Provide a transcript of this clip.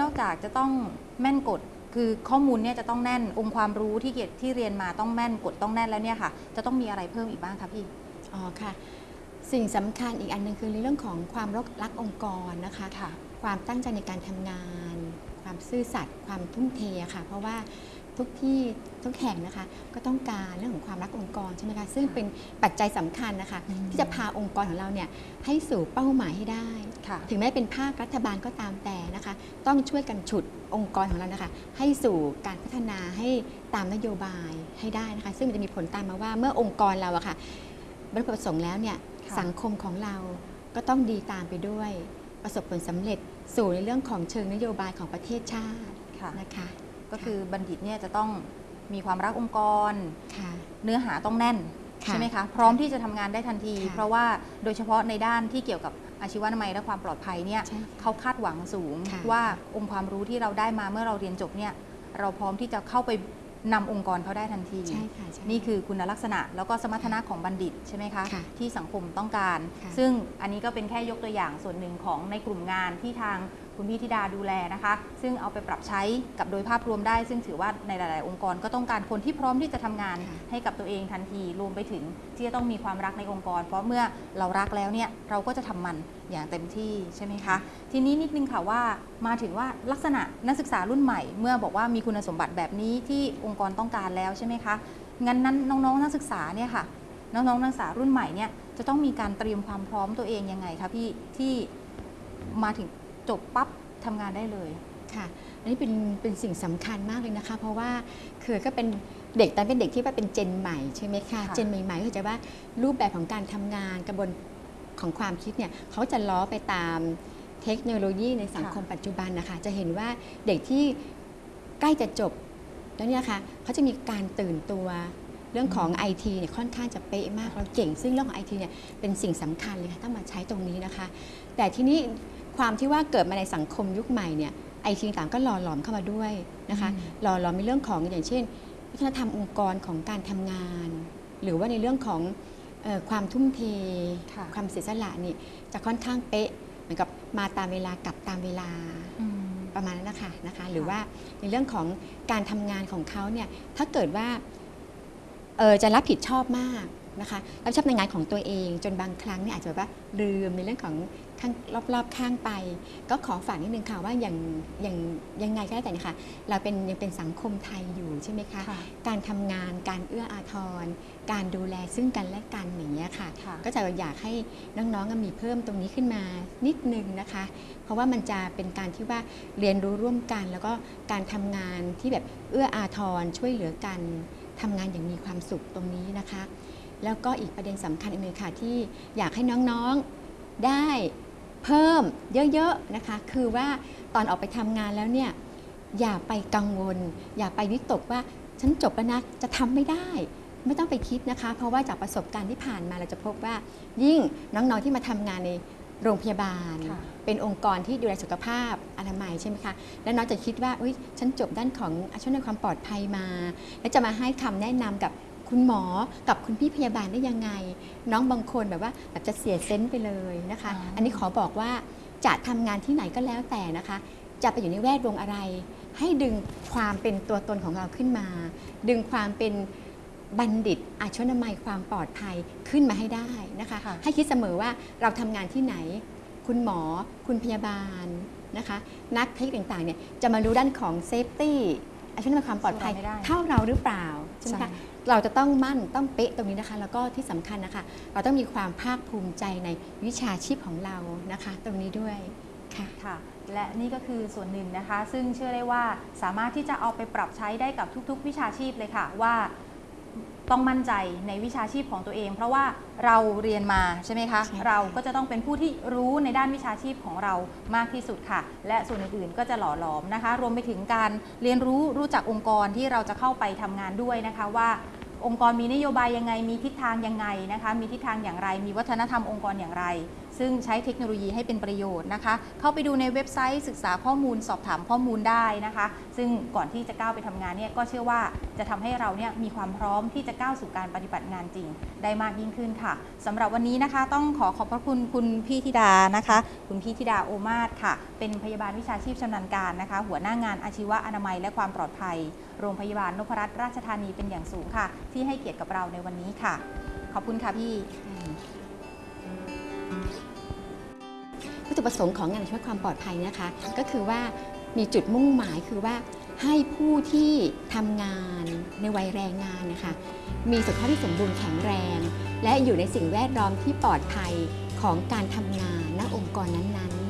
นอกจากจะต้องแม่นกฎคือข้อมูลเนี่ยจะต้องแน่นองค์ความรู้ที่เกียรติที่เรียนมาต้องแม่นกฎต้องแน่นแล้วเนี่ยค่ะ จะต้องมีอะไรเพิ่มอีกบ้างคะพี่อ๋อค่ะ สิ่งสำคัญอีกอันหนึงคือในเรื่องของความรักรักองค์กรนะคะค่ะความตั้งใจในการทำงาน ความซื่อสัตย์ความทุ่มเทอะค่ะ เพราะว่า ทุกที่ทุกแห่งนะคะ ก็ต้องการเรื่องของความรักองค์กรใช่ไหมคะซึ่งเป็นปัจจัยสำคัญนะคะอืมที่จะพาองค์กรของเราเนี่ยให้สู่เป้าหมายให้ได้ค่ะถึงแม้เป็นภาครัฐบาลก็ตามแต่นะคะ ต้องช่วยกันฉุดองค์กรของเรานะคะ ให้สู่การพัฒนาให้ตามนโยบายให้ได้นะคะ ซึ่งมันจะมีผลตามมาว่าเมื่อองค์กรเราอะค่ะบรรลุประสงค์แล้วเนี่ยค่ะสังคมของเราก็ต้องดีตามไปด้วย ประสบผลสำเร็จสู่ในเรื่องของเชิงนโยบายของประเทศชาติค่ะนะคะ ก็คือบัณฑิตเนี่ยจะต้องมีความรักองค์กรค่ะเนื้อหาต้องแน่นค่ะใช่ไหมคะพร้อมที่จะทำงานได้ทันทีค่ะเพราะว่าโดยเฉพาะในด้านที่เกี่ยวกับอาชีวนามัยและความปลอดภัยเนี่ยใช่ค่ะเขาคาดหวังสูงค่ะว่าองค์ความรู้ที่เราได้มาเมื่อเราเรียนจบเนี่ยเราพร้อมที่จะเข้าไปนำองค์กรเขาได้ทันทีใช่ค่ะใช่นี่คือคุณลักษณะแล้วก็สมรรถนะของบัณฑิตใช่ไหมคะค่ะที่สังคมต้องการค่ะซึ่งอันนี้ก็เป็นแค่ยกตัวอย่างส่วนหนึ่งของในกลุ่มงานที่ทาง คุณพี่ธิดาดูแลนะคะ ซึ่งเอาไปปรับใช้กับโดยภาพรวมได้ ซึ่งถือว่าในหลาย ๆ องค์กรก็ต้องการคนที่พร้อมที่จะทำงานให้กับตัวเองทันทีรวมไปถึงที่จะต้องมีความรักในองค์กร เพราะเมื่อเรารักแล้วเนี่ยเราก็จะทำมันอย่างเต็มที่ใช่ไหมคะ ทีนี้นิดนึงค่ะว่ามาถึงว่าลักษณะนักศึกษารุ่นใหม่ เมื่อบอกว่ามีคุณสมบัติแบบนี้ที่องค์กรต้องการแล้วใช่ไหมคะงั้นนั้นน้อง ๆ นักศึกษาเนี่ยค่ะน้องๆนักศึกษารุ่นใหม่เนี่ยจะต้องมีการเตรียมความพร้อมตัวเองยังไงคะพี่ที่มาถึง จบปั๊บทำงานได้เลยค่ะอันนี้เป็นเป็นสิ่งสำคัญมากเลยนะคะ เพราะว่าคือก็เป็นเด็กตอนเป็นเด็กที่ว่าเป็นเจนใหม่ใช่ไหมคะค่ะเจนใหม่ๆก็จะว่ารูปแบบของการทำงานกระบวนของความคิดเนี่ยเขาจะล้อไปตามเทคโนโลยีในสังคมปัจจุบันนะคะ จะเห็นว่าเด็กที่ใกล้จะจบแล้วเนี่ยค่ะเขาจะมีการตื่นตัวเรื่องของ IT เนี่ยค่อนข้างจะเป๊ะมากเราเก่ง ซึ่งเรื่องของ IT เนี่ยเป็นสิ่งสำคัญเลยค่ะต้องมาใช้ตรงนี้นะคะ แต่ที่นี้ ความที่ว่าเกิดมาในสังคมยุคใหม่เนี่ยไอทีต่างๆก็หล่อหลอมเข้ามาด้วยนะคะอืมหล่อหลอมในเรื่องของอย่างเช่นวัฒนธรรมองค์กรของการทำงาน หรือว่าในเรื่องของเออความทุ่มเทค่ะความเสียสละนี่จะค่อนข้างเป๊ะเหมือนกับมาตามเวลากลับตามเวลาอืมประมาณนั้นนะคะนะคะ หรือว่าในเรื่องของการทำงานของเขาเนี่ยถ้าเกิดว่าเออจะรับผิดชอบมากนะคะรับผิดชอบในงานของตัวเอง จนบางครั้งเนี่ยอาจจะแบบว่าลืมในเรื่องของ ข้างรอบๆข้างไป ก็ขอฝากนิดนึงค่ะว่าอย่างอย่างยังไงก็แล้วแต่นะคะเราเป็นยังเป็นสังคมไทยอยู่ใช่ไหมคะค่ะการทำงานการเอื้ออาทร การดูแลซึ่งกันและกันอย่างเงี้ยค่ะ ค่ะ ก็จะอยากให้น้องๆมีเพิ่มตรงนี้ขึ้นมานิดนึงนะคะ เพราะว่ามันจะเป็นการที่ว่าเรียนรู้ร่วมกัน แล้วก็การทำงานที่แบบเอื้ออาทรช่วยเหลือกันทำงานอย่างมีความสุขตรงนี้นะคะ แล้วก็อีกประเด็นสำคัญอีกหนึ่งค่ะที่อยากให้น้องๆได้ เพิ่มเยอะๆนะคะ คือว่าตอนออกไปทำงานแล้วเนี่ยอย่าไปกังวล อย่าไปวิตกว่าฉันจบแล้วนะจะทำไม่ได้ไม่ต้องไปคิดนะคะ เพราะว่าจากประสบการณ์ที่ผ่านมาเราจะพบว่า ยิ่งน้องๆที่มาทำงานในโรงพยาบาลค่ะเป็นองค์กรที่ดูแลสุขภาพอนามัยใช่ไหมคะแล้วน้องจะคิดว่าอุ้ยฉันจบด้านของอาชีพในความปลอดภัยมา แล้วจะมาให้คำแนะนำกับ คุณหมอกับคุณพี่พยาบาลได้ยังไง น้องบางคนแบบว่าแบบจะเสียเซนส์ไปเลยนะคะอ๋ออัอันนี้ขอบอกว่าจะทำงานที่ไหนก็แล้วแต่นะคะ จะไปอยู่ในแวดวงอะไร ให้ดึงความเป็นตัวตนของเราขึ้นมา ดึงความเป็นบัณฑิตอาชีวนามัยความปลอดภัยขึ้นมาให้ได้นะคะค่ะให้คิดเสมอว่าเราทำงานที่ไหน คุณหมอ คุณพยาบาลนะคะ นักเทคนิคต่างๆเนี่ยจะมารู้ด้านของเซฟตี้ อาชีวนามัยความปลอดภัยสู้เราไม่ได้เท่าเราหรือเปล่าใช่ไหมใช่คะเราจะต้องมั่นต้องเป๊ะตรงนี้นะคะ แล้วก็ที่สำคัญนะคะ เราต้องมีความภาคภูมิใจในวิชาชีพของเรานะคะ ตรงนี้ด้วยค่ะค่ะ และนี่ก็คือส่วนหนึ่งนะคะ ซึ่งเชื่อได้ว่าสามารถที่จะเอาไปปรับใช้ได้กับทุก ๆ วิชาชีพเลยค่ะว่า ต้องมั่นใจในวิชาชีพของตัวเอง เพราะว่าเราเรียนมาใช่ไหมคะใช่ค่ะเราก็จะต้องเป็นผู้ที่รู้ในด้านวิชาชีพของเรามากที่สุดค่ะ และส่วนอื่นๆก็จะหล่อหลอมนะคะ รวมไปถึงการเรียนรู้รู้จักองค์กรที่เราจะเข้าไปทำงานด้วยนะคะว่า องค์กรมีนโยบายยังไง มีทิศทางยังไงนะคะ มีทิศทางอย่างไร มีวัฒนธรรมองค์กรอย่างไร ซึ่งใช้เทคโนโลยีให้เป็นประโยชน์นะคะ เข้าไปดูในเว็บไซต์ศึกษาข้อมูลสอบถามข้อมูลได้นะคะ ซึ่งก่อนที่จะก้าวไปทำงานเนี่ยก็เชื่อว่าจะทำให้เราเนี่ยมีความพร้อมที่จะก้าวสู่การปฏิบัติงานจริง ได้มากยิ่งขึ้นค่ะสำหรับวันนี้นะคะต้องขอขอบพระคุณคุณพี่ธิดานะคะ คุณพี่ธิดาโอมาศค่ะ เป็นพยาบาลวิชาชีพชำนาญการนะคะ หัวหน้างานอาชีวะอนามัยและความปลอดภัย โรงพยาบาลนพรัตน์ราชธานีเป็นอย่างสูงค่ะ ที่ให้เกียรติกับเราในวันนี้ค่ะ ขอบคุณค่ะพี่วัตถุประสงค์ของงานช่วยความปลอดภัยนะคะ ก็คือว่ามีจุดมุ่งหมายคือว่าให้ผู้ที่ทำงานในวัยแรงงานนะคะ มีสุขภาพที่สมบูรณ์แข็งแรง และอยู่ในสิ่งแวดล้อมที่ปลอดภัยของการทำงานณองค์กรนั้นๆ